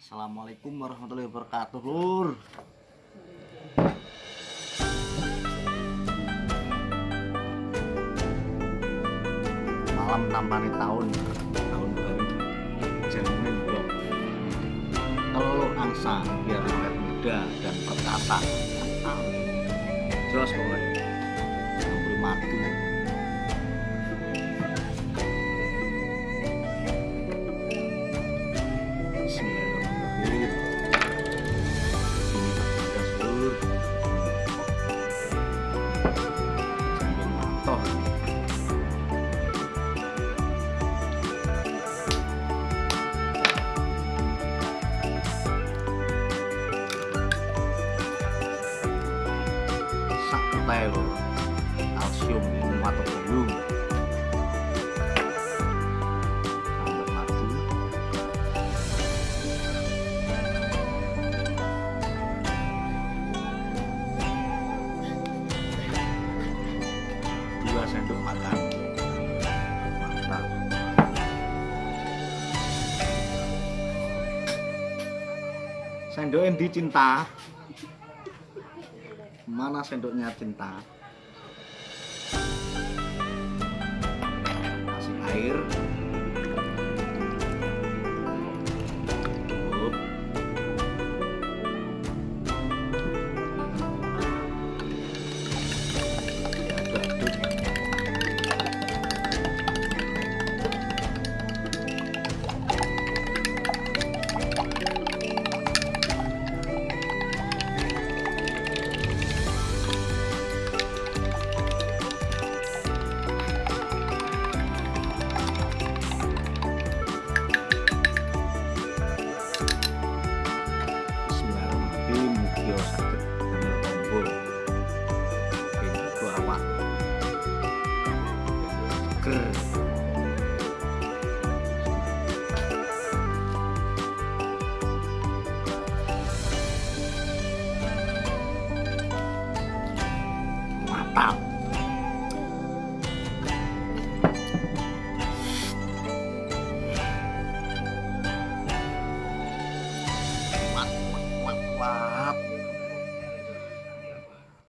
Assalamualaikum warahmatullahi wabarakatuh lur. Malam tampani tahun tahun baru. Jamin blok telur angsa biar awet muda dan perkasa jelas pokoknya mati to sặc tay luôn sendok makan sendok yang dicinta mana sendoknya cinta? Kasih air Wow. Mantap. Mantap.